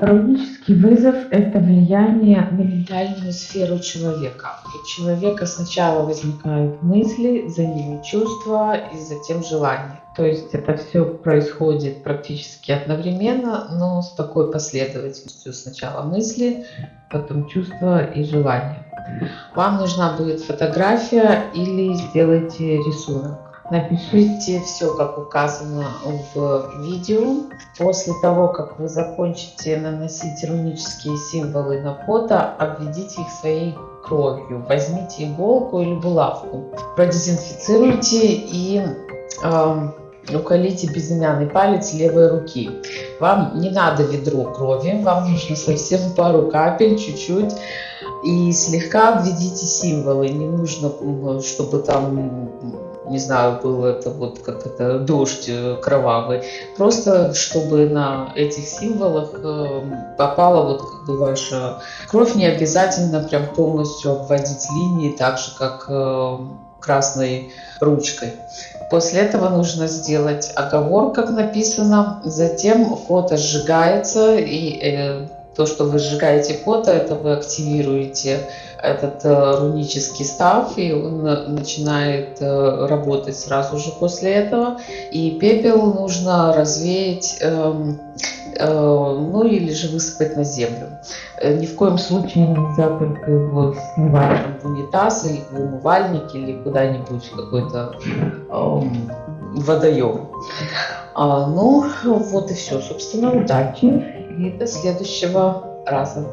Рунический вызов – это влияние на ментальную сферу человека. У человека сначала возникают мысли, за ними чувства и затем желания. То есть это все происходит практически одновременно, но с такой последовательностью. Сначала мысли, потом чувства и желания. Вам нужна будет фотография или сделайте рисунок. Напишите все, как указано в видео. После того, как вы закончите наносить рунические символы на фото, обведите их своей кровью. Возьмите иголку или булавку, продезинфицируйте и э, уколите безымянный палец левой руки. Вам не надо ведро крови, вам нужно совсем пару капель, чуть-чуть. И слегка введите символы. Не нужно, чтобы там не знаю, был это вот как это дождь э, кровавый, просто чтобы на этих символах э, попала вот как бы ваша кровь, не обязательно прям полностью обводить линии, так же как э, красной ручкой. После этого нужно сделать оговор, как написано, затем фото сжигается и то, что вы сжигаете фото, это вы активируете этот э, рунический став, и он начинает э, работать сразу же после этого. И пепел нужно развеять, э, ну или же высыпать на землю. Ни в коем случае нельзя только его сливать в унитаз или в умывальник или куда-нибудь какой-то эм, водоем. А, ну, вот и все. Собственно, удачи и до следующего раза.